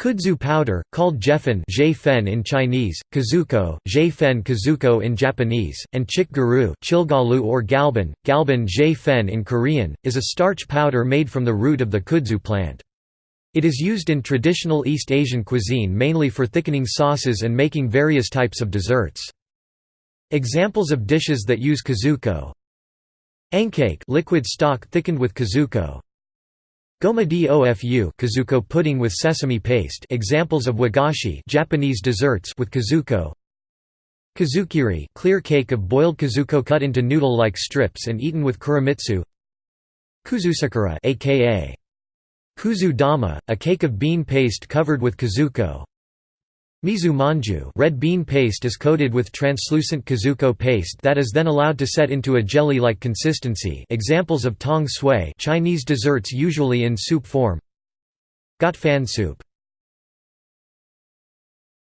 Kudzu powder, called jefen in Chinese, kuzuko, jfen kuzuko in Japanese, and garu chilgalu or galban, galban fen in Korean, is a starch powder made from the root of the kudzu plant. It is used in traditional East Asian cuisine mainly for thickening sauces and making various types of desserts. Examples of dishes that use kuzuko Ankake liquid stock thickened with kuzuko Gomadi ofu kuzuko pudding with sesame paste examples of wagashi Japanese desserts with kuzuko. Kuzukiri clear cake of boiled kuzuko cut into noodle-like strips and eaten with kuromitsu Kuzusakura aka Kuzu dama, a cake of bean paste covered with kuzuko Mizu manju red bean paste is coated with translucent kuzuko paste that is then allowed to set into a jelly-like consistency. Examples of tong sui Chinese desserts usually in soup form. Got fan soup